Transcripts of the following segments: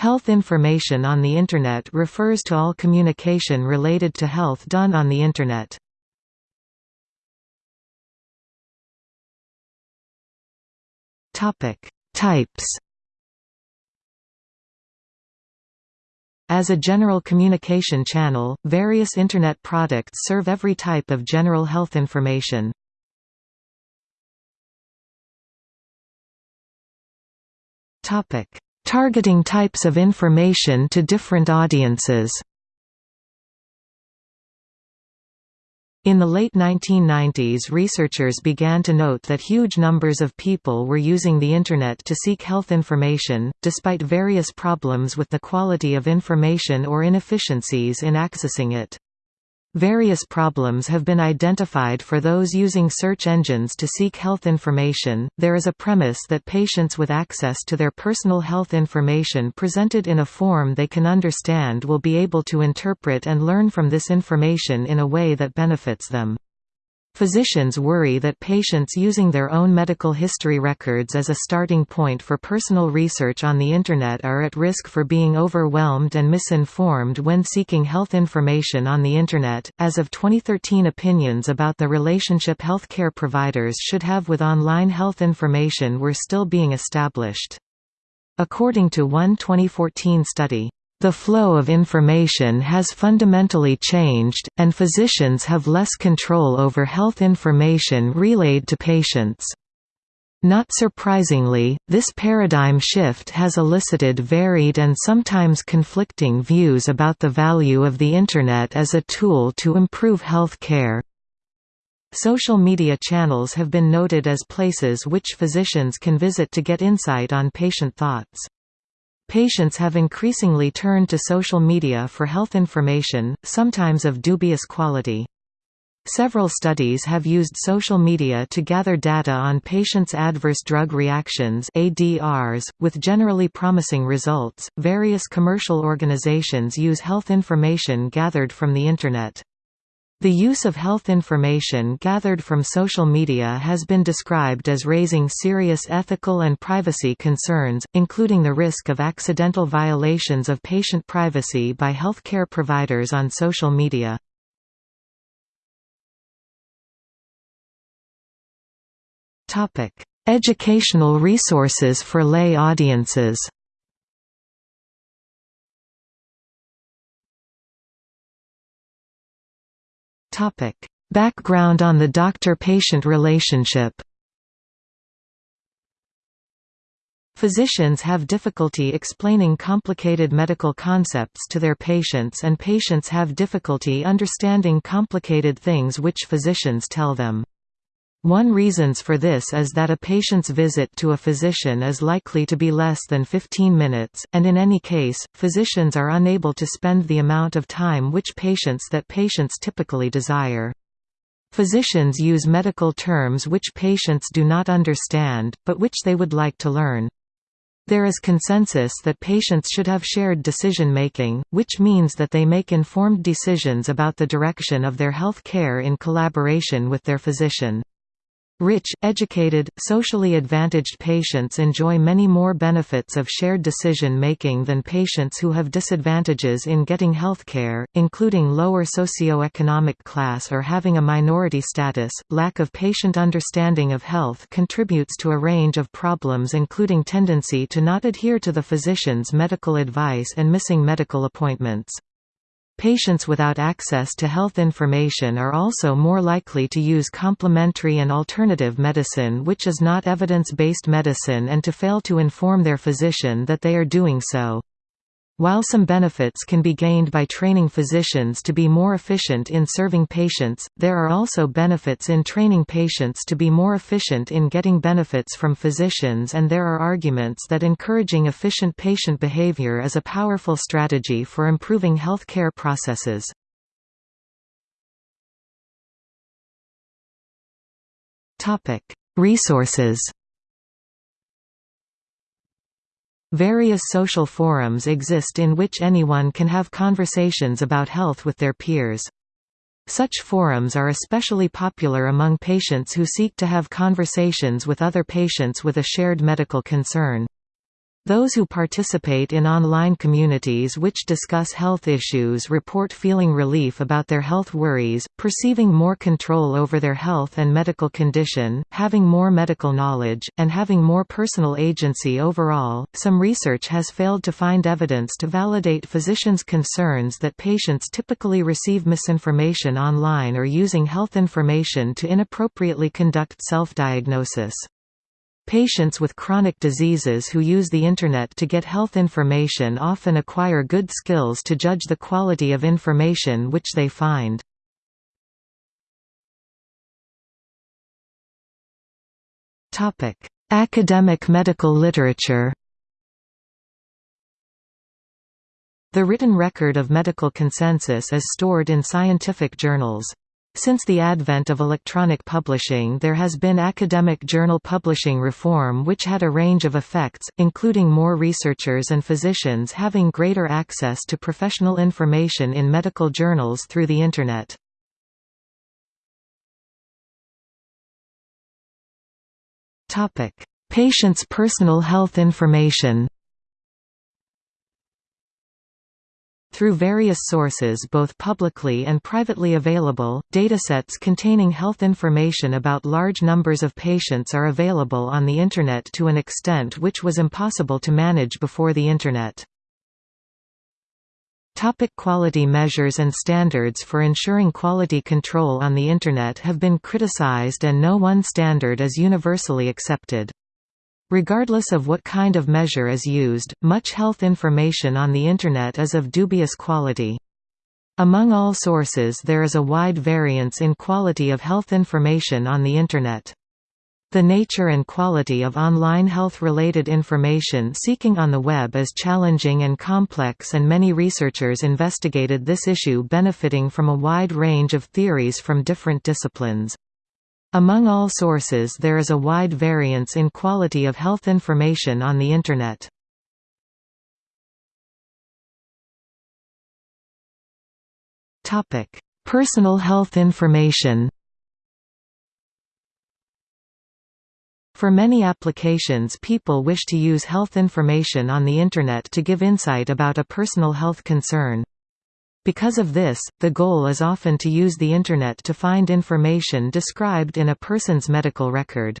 Health information on the Internet refers to all communication related to health done on the Internet. Types As a general communication channel, various Internet products serve every type of general health information. Targeting types of information to different audiences In the late 1990s researchers began to note that huge numbers of people were using the Internet to seek health information, despite various problems with the quality of information or inefficiencies in accessing it. Various problems have been identified for those using search engines to seek health information. There is a premise that patients with access to their personal health information presented in a form they can understand will be able to interpret and learn from this information in a way that benefits them. Physicians worry that patients using their own medical history records as a starting point for personal research on the Internet are at risk for being overwhelmed and misinformed when seeking health information on the Internet. As of 2013, opinions about the relationship healthcare providers should have with online health information were still being established. According to one 2014 study, the flow of information has fundamentally changed, and physicians have less control over health information relayed to patients. Not surprisingly, this paradigm shift has elicited varied and sometimes conflicting views about the value of the Internet as a tool to improve health care. Social media channels have been noted as places which physicians can visit to get insight on patient thoughts. Patients have increasingly turned to social media for health information, sometimes of dubious quality. Several studies have used social media to gather data on patients' adverse drug reactions (ADRs), with generally promising results. Various commercial organizations use health information gathered from the internet. The use of health information gathered from social media has been described as raising serious ethical and privacy concerns, including the risk of accidental violations of patient privacy by healthcare providers on social media. Educational resources for lay audiences Topic: Background on the doctor-patient relationship. Physicians have difficulty explaining complicated medical concepts to their patients and patients have difficulty understanding complicated things which physicians tell them. One reasons for this is that a patient's visit to a physician is likely to be less than 15 minutes, and in any case, physicians are unable to spend the amount of time which patients that patients typically desire. Physicians use medical terms which patients do not understand, but which they would like to learn. There is consensus that patients should have shared decision-making, which means that they make informed decisions about the direction of their health care in collaboration with their physician. Rich, educated, socially advantaged patients enjoy many more benefits of shared decision-making than patients who have disadvantages in getting healthcare, including lower socioeconomic class or having a minority status. Lack of patient understanding of health contributes to a range of problems including tendency to not adhere to the physician's medical advice and missing medical appointments. Patients without access to health information are also more likely to use complementary and alternative medicine which is not evidence-based medicine and to fail to inform their physician that they are doing so. While some benefits can be gained by training physicians to be more efficient in serving patients, there are also benefits in training patients to be more efficient in getting benefits from physicians and there are arguments that encouraging efficient patient behavior is a powerful strategy for improving healthcare processes. Resources Various social forums exist in which anyone can have conversations about health with their peers. Such forums are especially popular among patients who seek to have conversations with other patients with a shared medical concern. Those who participate in online communities which discuss health issues report feeling relief about their health worries, perceiving more control over their health and medical condition, having more medical knowledge, and having more personal agency overall. Some research has failed to find evidence to validate physicians' concerns that patients typically receive misinformation online or using health information to inappropriately conduct self-diagnosis. Patients with chronic diseases who use the Internet to get health information often acquire good skills to judge the quality of information which they find. Academic medical literature The written record of medical consensus is stored in scientific journals. Since the advent of electronic publishing there has been academic journal publishing reform which had a range of effects, including more researchers and physicians having greater access to professional information in medical journals through the Internet. Patients' personal health information Through various sources both publicly and privately available, datasets containing health information about large numbers of patients are available on the Internet to an extent which was impossible to manage before the Internet. Topic quality measures and standards for ensuring quality control on the Internet have been criticized and no one standard is universally accepted. Regardless of what kind of measure is used, much health information on the Internet is of dubious quality. Among all sources there is a wide variance in quality of health information on the Internet. The nature and quality of online health-related information seeking on the web is challenging and complex and many researchers investigated this issue benefiting from a wide range of theories from different disciplines. Among all sources there is a wide variance in quality of health information on the Internet. Personal health information For many applications people wish to use health information on the Internet to give insight about a personal health concern. Because of this, the goal is often to use the Internet to find information described in a person's medical record.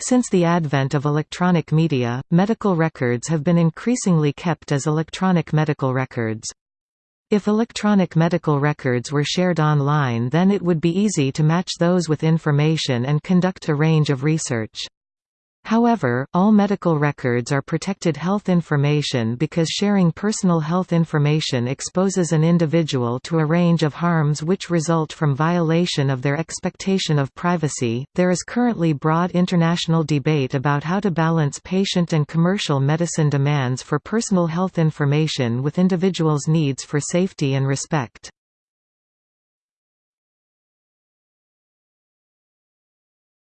Since the advent of electronic media, medical records have been increasingly kept as electronic medical records. If electronic medical records were shared online then it would be easy to match those with information and conduct a range of research. However, all medical records are protected health information because sharing personal health information exposes an individual to a range of harms which result from violation of their expectation of privacy. There is currently broad international debate about how to balance patient and commercial medicine demands for personal health information with individuals' needs for safety and respect.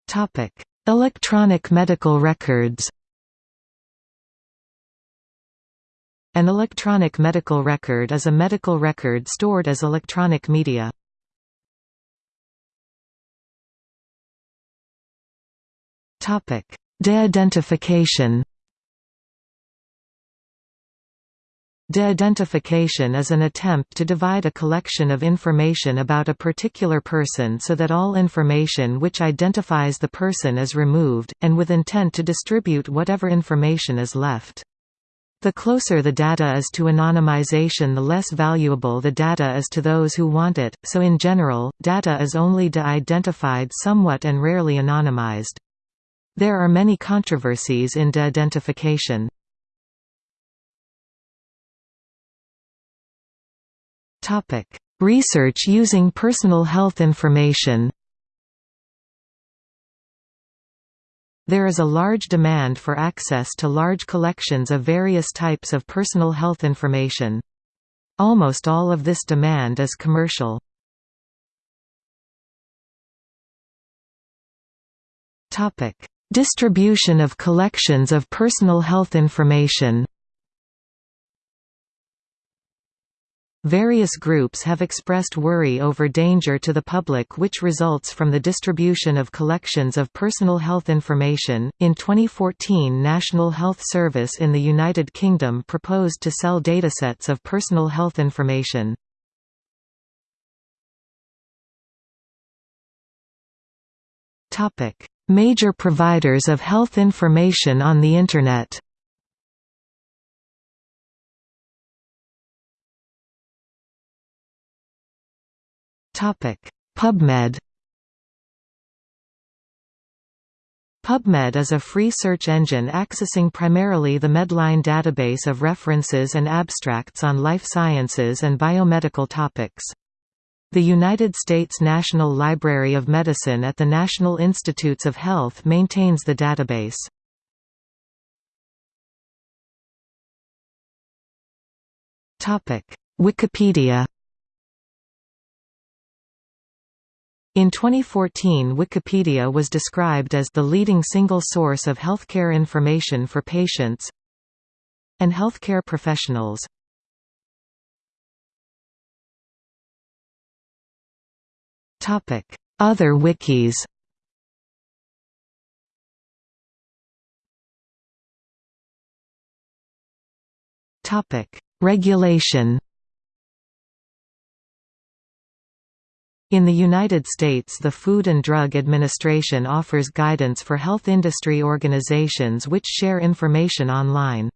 Topic: Electronic medical records An electronic medical record is a medical record stored as electronic media. De-identification De-identification is an attempt to divide a collection of information about a particular person so that all information which identifies the person is removed, and with intent to distribute whatever information is left. The closer the data is to anonymization the less valuable the data is to those who want it, so in general, data is only de-identified somewhat and rarely anonymized. There are many controversies in de-identification. Topic: Research using personal health information. There is a large demand for access to large collections of various types of personal health information. Almost all of this demand is commercial. Distribution of collections of personal health information. Various groups have expressed worry over danger to the public which results from the distribution of collections of personal health information. In 2014, National Health Service in the United Kingdom proposed to sell datasets of personal health information. Topic: Major providers of health information on the internet. PubMed PubMed is a free search engine accessing primarily the Medline database of references and abstracts on life sciences and biomedical topics. The United States National Library of Medicine at the National Institutes of Health maintains the database. Wikipedia In 2014 Wikipedia was described as the leading single source of healthcare information for patients and healthcare professionals. Other wikis Regulation In the United States the Food and Drug Administration offers guidance for health industry organizations which share information online.